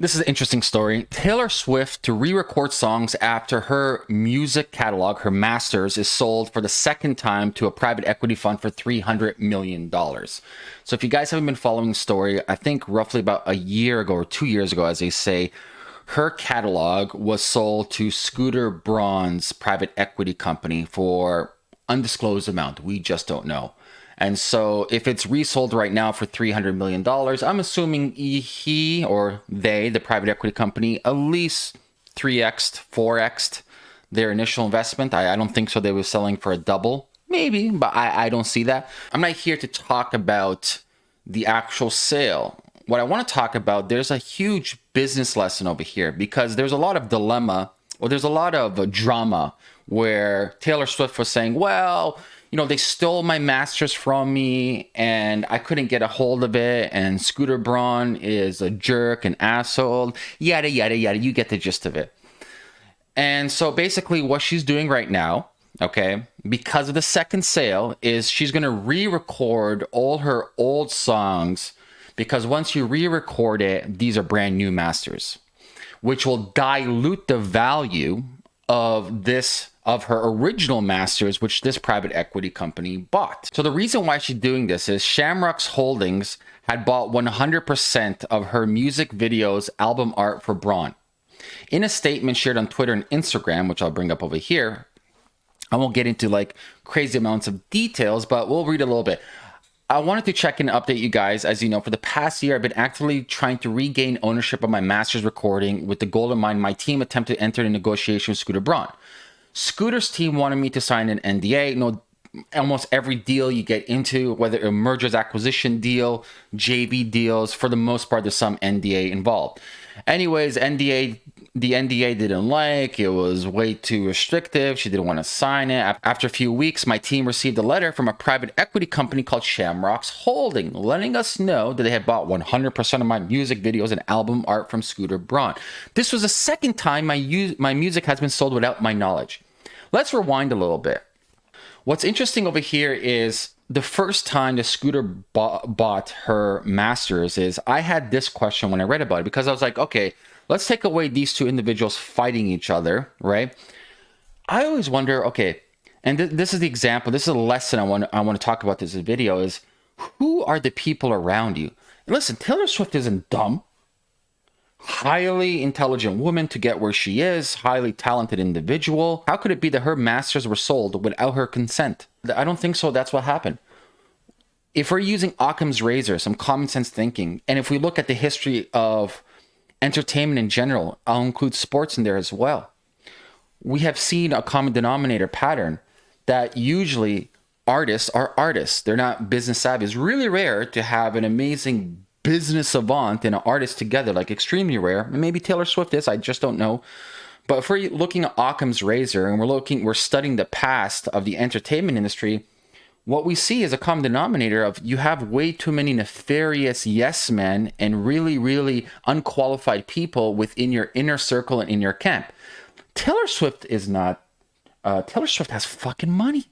This is an interesting story. Taylor Swift to re-record songs after her music catalog, her masters, is sold for the second time to a private equity fund for $300 million. So if you guys haven't been following the story, I think roughly about a year ago or two years ago, as they say, her catalog was sold to Scooter Braun's private equity company for undisclosed amount. We just don't know. And so if it's resold right now for $300 million, I'm assuming he or they, the private equity company, at least 3x, 4x their initial investment. I, I don't think so. They were selling for a double. Maybe, but I, I don't see that. I'm not here to talk about the actual sale. What I want to talk about, there's a huge business lesson over here because there's a lot of dilemma or there's a lot of drama where Taylor Swift was saying, well, you know, they stole my masters from me and I couldn't get a hold of it. And Scooter Braun is a jerk, an asshole, yada, yada, yada. You get the gist of it. And so basically, what she's doing right now, okay, because of the second sale, is she's going to re record all her old songs. Because once you re record it, these are brand new masters, which will dilute the value of this of her original masters, which this private equity company bought. So the reason why she's doing this is Shamrocks Holdings had bought 100% of her music videos album art for Braun. In a statement shared on Twitter and Instagram, which I'll bring up over here, I won't get into like crazy amounts of details, but we'll read a little bit. I wanted to check and update you guys. As you know, for the past year, I've been actively trying to regain ownership of my master's recording with the goal in mind my team attempted to enter a negotiation with Scooter Braun. Scooter's team wanted me to sign an NDA. Know, almost every deal you get into, whether it's a mergers acquisition deal, JV deals, for the most part, there's some NDA involved. Anyways, NDA, the NDA didn't like, it was way too restrictive. She didn't want to sign it. After a few weeks, my team received a letter from a private equity company called Shamrocks Holding, letting us know that they had bought 100% of my music videos and album art from Scooter Braun. This was the second time my, my music has been sold without my knowledge. Let's rewind a little bit. What's interesting over here is the first time the scooter bought, bought her masters is I had this question when I read about it because I was like, okay, let's take away these two individuals fighting each other, right? I always wonder, okay, and th this is the example, this is a lesson I want I want to talk about this video is who are the people around you? And listen, Taylor Swift isn't dumb highly intelligent woman to get where she is, highly talented individual. How could it be that her masters were sold without her consent? I don't think so. That's what happened. If we're using Occam's razor, some common sense thinking, and if we look at the history of entertainment in general, I'll include sports in there as well. We have seen a common denominator pattern that usually artists are artists. They're not business savvy. It's really rare to have an amazing business savant and an artist together, like extremely rare. Maybe Taylor Swift is, I just don't know. But if we're looking at Occam's razor and we're looking, we're studying the past of the entertainment industry, what we see is a common denominator of you have way too many nefarious yes men and really, really unqualified people within your inner circle and in your camp. Taylor Swift is not, uh, Taylor Swift has fucking money.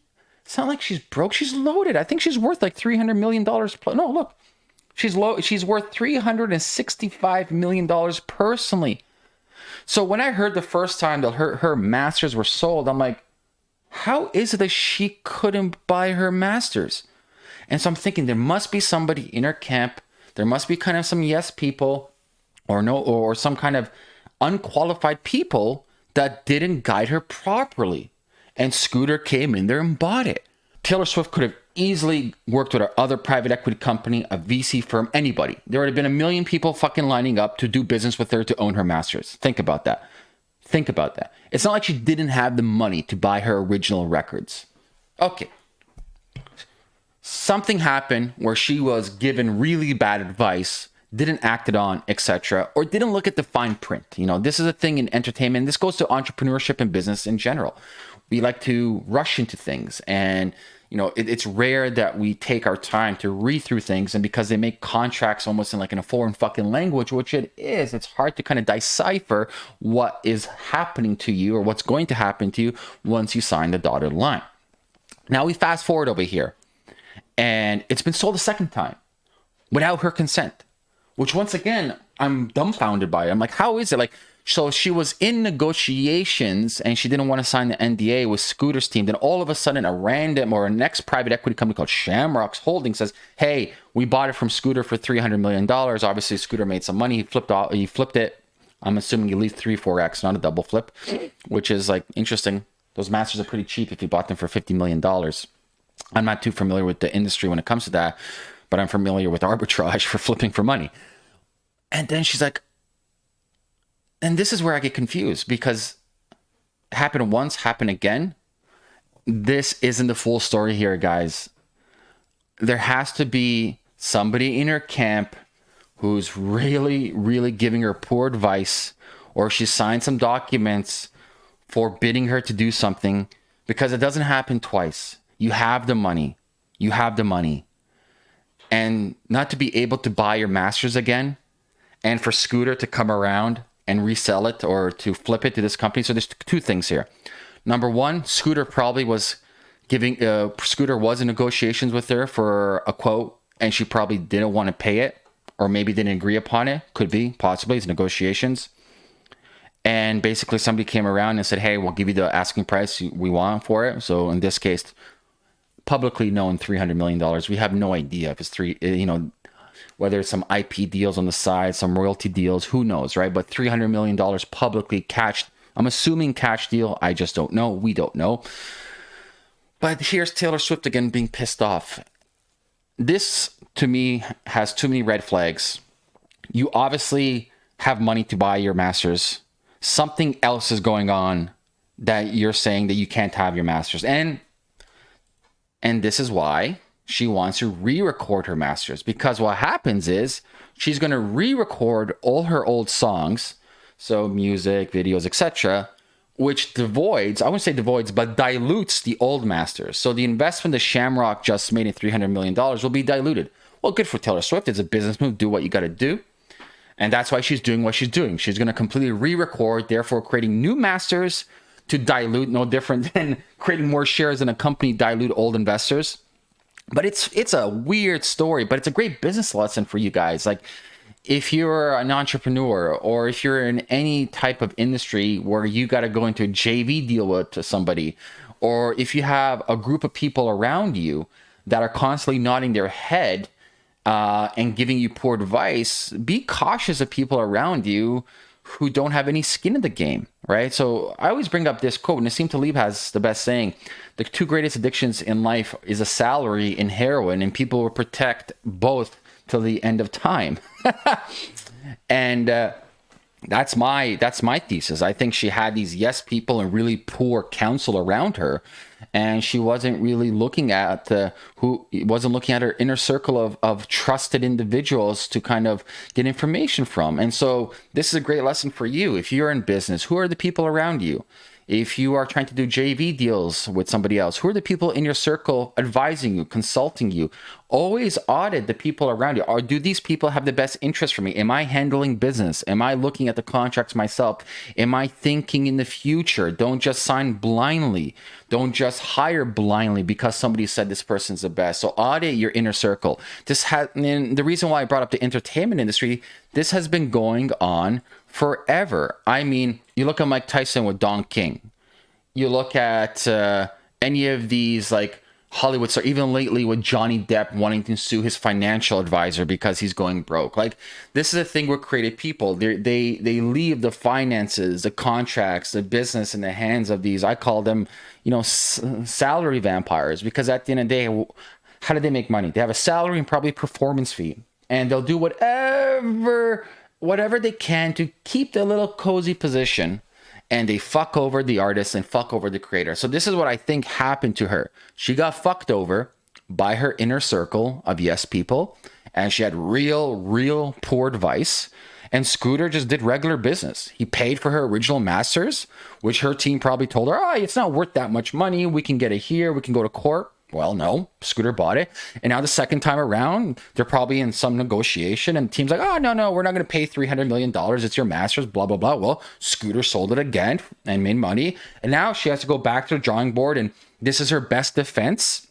It's not like she's broke. She's loaded. I think she's worth like $300 million. No, look, She's low. She's worth three hundred and sixty-five million dollars personally. So when I heard the first time that her her masters were sold, I'm like, how is it that she couldn't buy her masters? And so I'm thinking there must be somebody in her camp. There must be kind of some yes people, or no, or some kind of unqualified people that didn't guide her properly. And Scooter came in there and bought it. Taylor Swift could have easily worked with our other private equity company, a VC firm, anybody. There would have been a million people fucking lining up to do business with her to own her masters. Think about that. Think about that. It's not like she didn't have the money to buy her original records. Okay. Something happened where she was given really bad advice, didn't act it on, etc., or didn't look at the fine print. You know, this is a thing in entertainment. This goes to entrepreneurship and business in general. We like to rush into things and you know, it, it's rare that we take our time to read through things. And because they make contracts almost in like in a foreign fucking language, which it is, it's hard to kind of decipher what is happening to you or what's going to happen to you once you sign the dotted line. Now we fast forward over here and it's been sold a second time without her consent, which once again, I'm dumbfounded by it. I'm like, how is it? Like, so she was in negotiations and she didn't want to sign the NDA with Scooter's team. Then all of a sudden, a random or a next private equity company called Shamrocks Holding says, "Hey, we bought it from Scooter for three hundred million dollars." Obviously, Scooter made some money. He flipped off. He flipped it. I'm assuming at least three, four x, not a double flip, which is like interesting. Those masters are pretty cheap if you bought them for fifty million dollars. I'm not too familiar with the industry when it comes to that, but I'm familiar with arbitrage for flipping for money. And then she's like, and this is where I get confused because happened once, happened again. This isn't the full story here, guys. There has to be somebody in her camp who's really, really giving her poor advice, or she signed some documents forbidding her to do something because it doesn't happen twice. You have the money. You have the money. And not to be able to buy your masters again and for Scooter to come around and resell it or to flip it to this company. So there's two things here. Number one, Scooter probably was giving uh, Scooter was in negotiations with her for a quote, and she probably didn't want to pay it, or maybe didn't agree upon it. Could be possibly it's negotiations. And basically, somebody came around and said, "Hey, we'll give you the asking price we want for it." So in this case, publicly known, three hundred million dollars. We have no idea if it's three. You know, whether it's some IP deals on the side, some royalty deals, who knows, right? But $300 million publicly cashed. I'm assuming cash deal. I just don't know. We don't know. But here's Taylor Swift again being pissed off. This, to me, has too many red flags. You obviously have money to buy your masters. Something else is going on that you're saying that you can't have your masters. And and this is why she wants to re-record her masters. Because what happens is she's going to re-record all her old songs so music videos etc which devoids i wouldn't say devoids but dilutes the old masters. So the investment that shamrock just made in 300 million dollars will be diluted. Well good for taylor swift. It's a business move. Do what you got to do. And that's why she's doing what she's doing. She's going to completely re-record therefore creating new masters to dilute no different than creating more shares in a company dilute old investors but it's it's a weird story but it's a great business lesson for you guys. Like if you're an entrepreneur or if you're in any type of industry where you got to go into a JV deal with somebody or if you have a group of people around you that are constantly nodding their head uh, and giving you poor advice, be cautious of people around you who don't have any skin in the game, right? So I always bring up this quote. Nassim Taleb has the best saying: "The two greatest addictions in life is a salary and heroin, and people will protect both till the end of time." and uh, that's my that's my thesis. I think she had these yes people and really poor counsel around her, and she wasn't really looking at the who wasn't looking at her inner circle of of trusted individuals to kind of get information from. And so this is a great lesson for you if you're in business. Who are the people around you? If you are trying to do JV deals with somebody else, who are the people in your circle advising you, consulting you? Always audit the people around you. Or do these people have the best interest for me? Am I handling business? Am I looking at the contracts myself? Am I thinking in the future? Don't just sign blindly. Don't just hire blindly because somebody said this person's the best. So audit your inner circle. This has and the reason why I brought up the entertainment industry, this has been going on forever. I mean, you look at Mike Tyson with Don King. You look at uh, any of these like Hollywood stars, even lately with Johnny Depp wanting to sue his financial advisor because he's going broke. Like this is a thing with creative people. They they they leave the finances, the contracts, the business in the hands of these. I call them, you know, salary vampires because at the end of the day, how do they make money? They have a salary and probably performance fee, and they'll do whatever whatever they can to keep their little cozy position and they fuck over the artist and fuck over the creator. So this is what I think happened to her. She got fucked over by her inner circle of yes people and she had real real poor advice and Scooter just did regular business. He paid for her original masters, which her team probably told her, "Oh, it's not worth that much money. We can get it here. We can go to court." Well, no, Scooter bought it. And now the second time around, they're probably in some negotiation and team's like, oh, no, no, we're not going to pay $300 million. It's your master's, blah, blah, blah. Well, Scooter sold it again and made money. And now she has to go back to the drawing board. And this is her best defense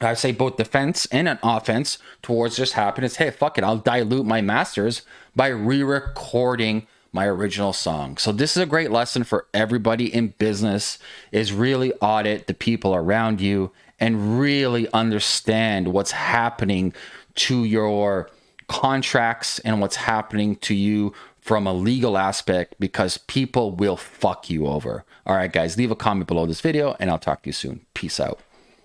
I say both defense and an offense towards this happening is hey, fuck it, I'll dilute my masters by re recording my original song. So this is a great lesson for everybody in business is really audit the people around you and really understand what's happening to your contracts and what's happening to you from a legal aspect because people will fuck you over. All right, guys, leave a comment below this video and I'll talk to you soon. Peace out.